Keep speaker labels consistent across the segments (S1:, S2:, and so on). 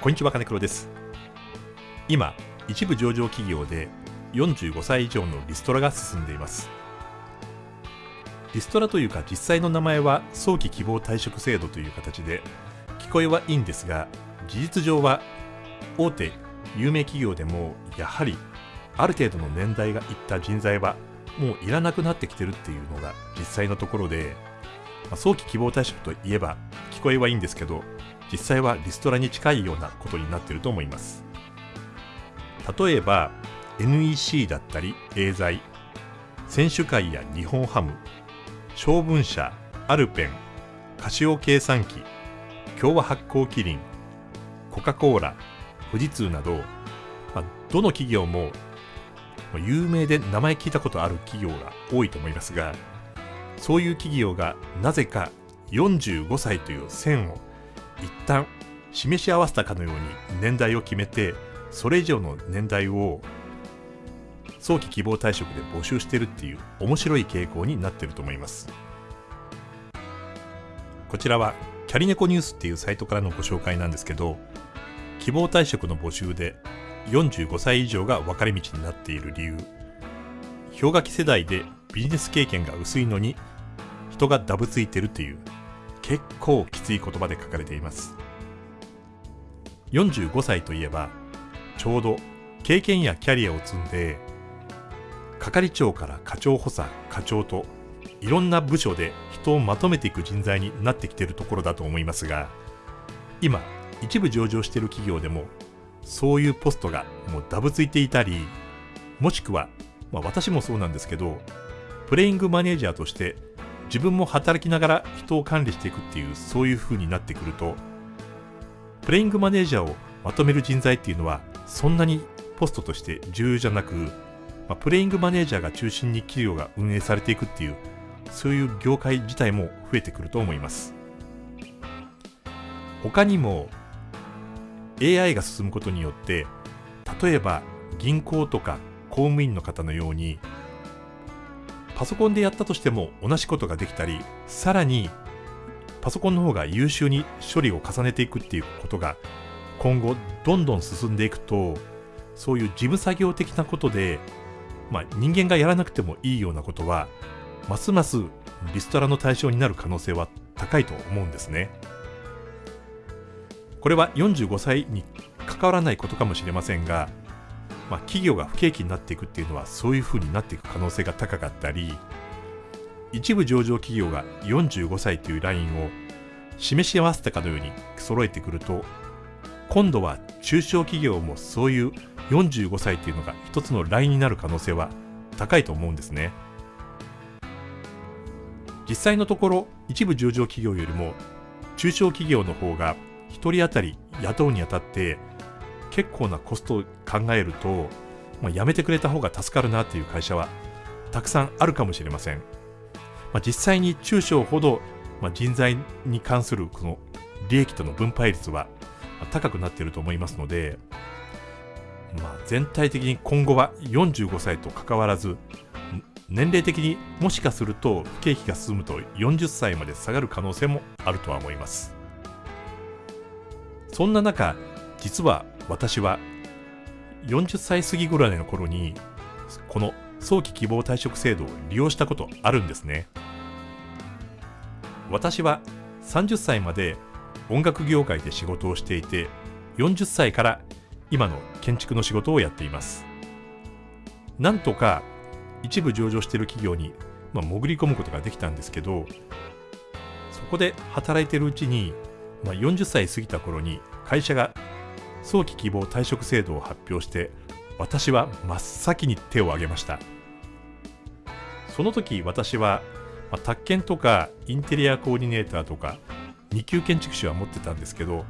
S1: こんにちは金黒です。今一部上場企業で45歳以上のリストラが進んでいます。リストラというか実際の名前は早期希望退職制度という形で聞こえはいいんですが事実上は大手有名企業でもやはりある程度の年代がいった人材はもういらなくなってきてるっていうのが実際のところで、まあ、早期希望退職といえば聞こえはいいんですけど実際はリストラに近いようなことになっていると思います。例えば NEC だったりエーザイ選手会や日本ハム小文社アルペンカシオ計算機共和発酵キリンコカ・コーラ富士通など、まあ、どの企業も有名で名前聞いたことある企業が多いと思いますがそういう企業がなぜか45歳という線を一旦示し合わせたかのように年代を決めてそれ以上の年代を早期希望退職で募集してるっていう面白い傾向になってると思います。こちらはキャリネコニュースっていうサイトからのご紹介なんですけど希望退職の募集で45歳以上が分かれ道になっている理由。氷河期世代でビジネス経験が薄いのに人がダブついてるっていう結構きつい言葉で書かれています。45歳といえばちょうど経験やキャリアを積んで係長から課長補佐課長といろんな部署で人をまとめていく人材になってきているところだと思いますが今一部上場している企業でもそういうポストがもうダブついていたりもしくは、まあ、私もそうなんですけどプレイングマネージャーとして自分も働きながら人を管理していくっていうそういう風になってくるとプレイングマネージャーをまとめる人材っていうのはそんなにポストとして重要じゃなく、まあ、プレイングマネージャーが中心に企業が運営されていくっていうそういう業界自体も増えてくると思います。他にも AI が進むことによって例えば銀行とか公務員の方のようにパソコンでやったとしても同じことができたりさらにパソコンの方が優秀に処理を重ねていくっていうことが今後どんどん進んでいくとそういう事務作業的なことで、まあ、人間がやらなくてもいいようなことはますますリストラの対象になる可能性は高いと思うんですね。これは45歳に関わらないことかもしれませんがまあ、企業が不景気になっていくっていうのはそういうふうになっていく可能性が高かったり一部上場企業が45歳というラインを示し合わせたかのように揃えてくると今度は中小企業もそういう45歳というのが一つのラインになる可能性は高いと思うんですね。実際のところ一部上場企業よりも中小企業の方が1人当たり雇うにあたって結構なコストを考えると、まあ、やめてくれた方が助かるなっていう会社はたくさんあるかもしれません。まあ、実際に中小ほど、まあ、人材に関するこの利益との分配率は高くなっていると思いますので、まあ、全体的に今後は45歳と関わらず年齢的にもしかすると不景気が進むと40歳まで下がる可能性もあるとは思いますそんな中実は私は40歳過ぎぐらいの頃にこの早期希望退職制度を利用したことあるんですね。私は30歳まで音楽業界で仕事をしていて40歳から今の建築の仕事をやっています。なんとか一部上場している企業に、まあ、潜り込むことができたんですけどそこで働いているうちに、まあ、40歳過ぎた頃に会社が早期希望退職制度を発表して私は真っ先に手を挙げました。その時私は、まあ、宅建とかインテリアコーディネーターとか2級建築士は持ってたんですけど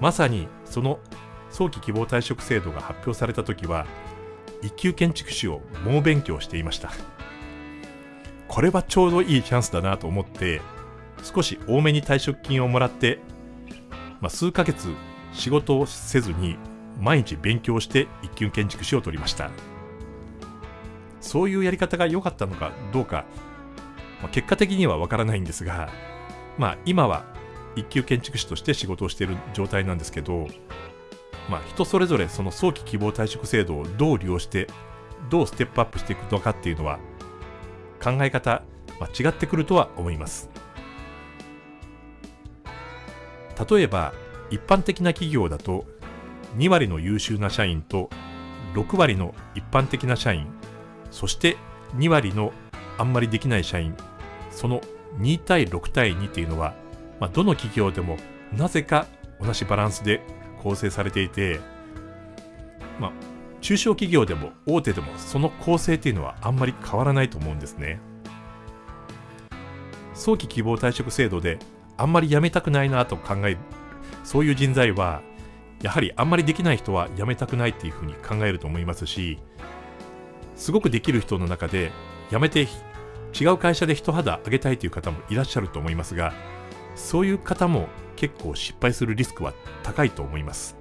S1: まさにその早期希望退職制度が発表された時は1級建築士を猛勉強していました。これはちょうどいいチャンスだなと思って少し多めに退職金をもらって、まあ、数ヶ月仕事をせずに毎日勉強して一級建築士を取りました。そういうやり方が良かったのかどうか、まあ、結果的にはわからないんですがまあ今は一級建築士として仕事をしている状態なんですけどまあ、人それぞれその早期希望退職制度をどう利用してどうステップアップしていくのかっていうのは考え方、まあ、違ってくるとは思います。例えば一般的な企業だと2割の優秀な社員と6割の一般的な社員そして2割のあんまりできない社員その2対6対2っていうのは、まあ、どの企業でもなぜか同じバランスで構成されていて、まあ、中小企業でも大手でもその構成っていうのはあんまり変わらないと思うんですね。早期希望退職制度であんまり辞めたくないなと考えそういう人材はやはりあんまりできない人は辞めたくないっていうふうに考えると思いますしすごくできる人の中で辞めて違う会社で一肌上げたいという方もいらっしゃると思いますがそういう方も結構失敗するリスクは高いと思います。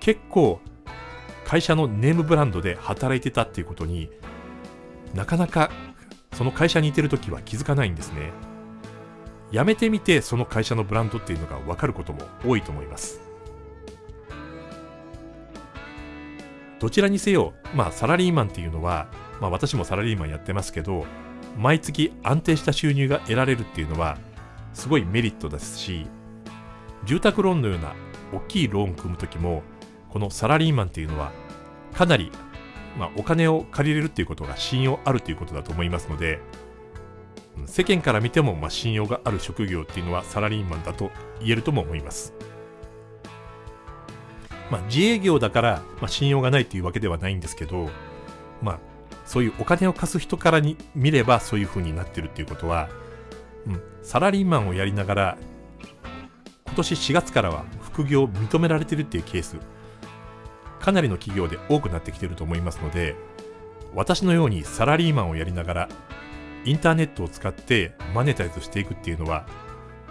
S1: 結構会社のネームブランドで働いてたっていうことになかなかその会社にいてる時は気づかないんですね。辞めてみてその会社のブランドっていうのが分かることも多いと思います。どちらにせよまあサラリーマンっていうのはまあ私もサラリーマンやってますけど毎月安定した収入が得られるっていうのはすごいメリットですし住宅ローンのような大きいローン組む時もこのサラリーマンっていうのはかなり、まあ、お金を借りれるっていうことが信用あるということだと思いますので世間から見てもまあ信用がある職業っていうのはサラリーマンだと言えるとも思います。まあ、自営業だから、まあ、信用がないというわけではないんですけど、まあ、そういうお金を貸す人からに見ればそういう風になってるっていうことは、うん、サラリーマンをやりながら今年4月からは副業を認められてるっていうケースかなりの企業で多くなってきてると思いますので私のようにサラリーマンをやりながらインターネットを使ってマネタイズしていくっていうのは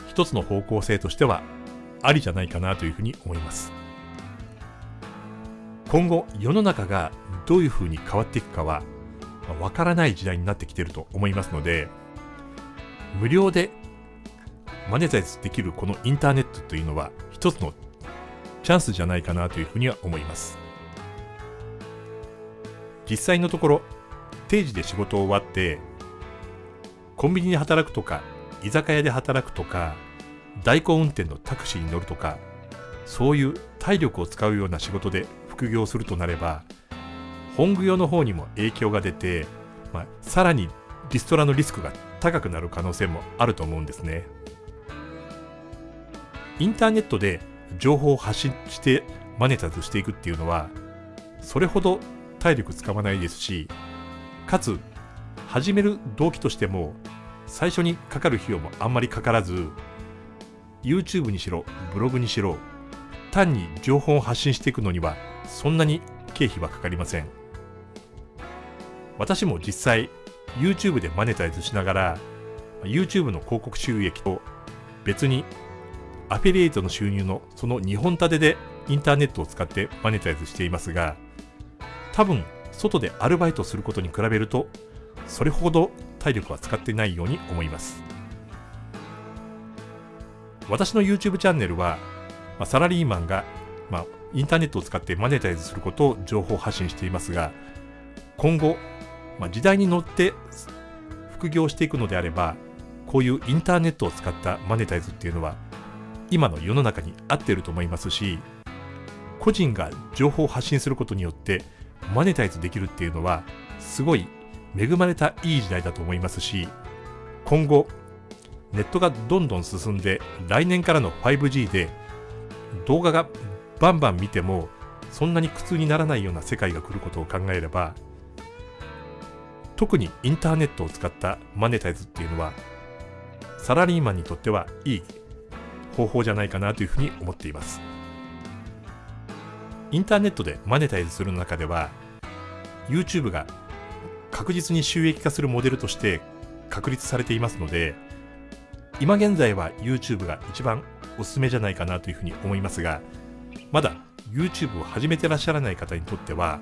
S1: 一つの方向性としてはありじゃないかなというふうに思います。今後世の中がどういうふうに変わっていくかはわからない時代になってきていると思いますので無料でマネタイズできるこのインターネットというのは一つのチャンスじゃないかなというふうには思います。実際のところ定時で仕事を終わってコンビニで働くとか居酒屋で働くとか代行運転のタクシーに乗るとかそういう体力を使うような仕事で副業するとなれば本業の方にも影響が出て、まあ、さらにリストラのリスクが高くなる可能性もあると思うんですね。インターネットで情報を発信してマネタズしていくっていうのはそれほど体力使わないですしかつ始める動機としても最初にかかる費用もあんまりかからず YouTube にしろブログにしろ単に情報を発信していくのにはそんなに経費はかかりません。私も実際 YouTube でマネタイズしながら YouTube の広告収益と別にアフィリエイトの収入のその2本立てでインターネットを使ってマネタイズしていますが多分外でアルバイトすることに比べるとそれほど体力は使ってないように思います。私の YouTube チャンネルは、まあ、サラリーマンが、まあ、インターネットを使ってマネタイズすることを情報発信していますが今後、まあ、時代に乗って副業していくのであればこういうインターネットを使ったマネタイズっていうのは今の世の中に合っていると思いますし個人が情報を発信することによってマネタイズできるっていうのはすごい恵まれたいい時代だと思いますし今後ネットがどんどん進んで来年からの 5G で動画がバンバン見てもそんなに苦痛にならないような世界が来ることを考えれば特にインターネットを使ったマネタイズっていうのはサラリーマンにとってはいい方法じゃないかなというふうに思っています。インターネットでマネタイズする中では YouTube が確実に収益化するモデルとして確立されていますので今現在は YouTube が一番おすすめじゃないかなというふうに思いますがまだ YouTube を始めてらっしゃらない方にとっては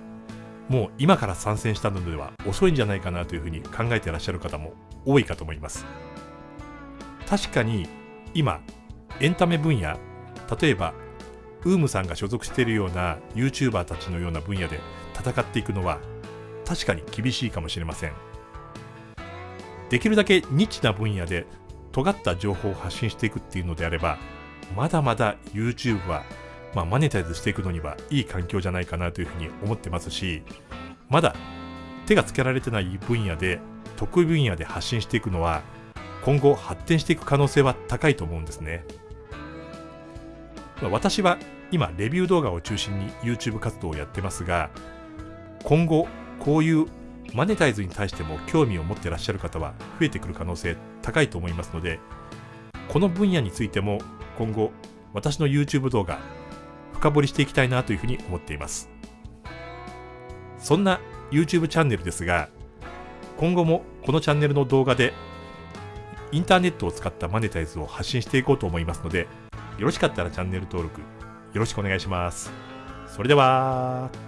S1: もう今から参戦したのでは遅いんじゃないかなというふうに考えてらっしゃる方も多いかと思います。確かに今エンタメ分野例えばウームさんが所属しているような YouTuber たちのような分野で戦っていくのは確かに厳しいかもしれませんできるだけニッチな分野で尖った情報を発信していくっていうのであればまだまだ YouTube は、まあ、マネタイズしていくのにはいい環境じゃないかなというふうに思ってますしまだ手がつけられてない分野で得意分野で発信していくのは今後発展していく可能性は高いと思うんですね。私は今レビュー動画を中心に YouTube 活動をやってますが今後こういうマネタイズに対しても興味を持ってらっしゃる方は増えてくる可能性高いと思いますのでこの分野についても今後私の YouTube 動画深掘りしていきたいなというふうに思っていますそんな YouTube チャンネルですが今後もこのチャンネルの動画でインターネットを使ったマネタイズを発信していこうと思いますのでよろしかったらチャンネル登録よろしくお願いします。それでは。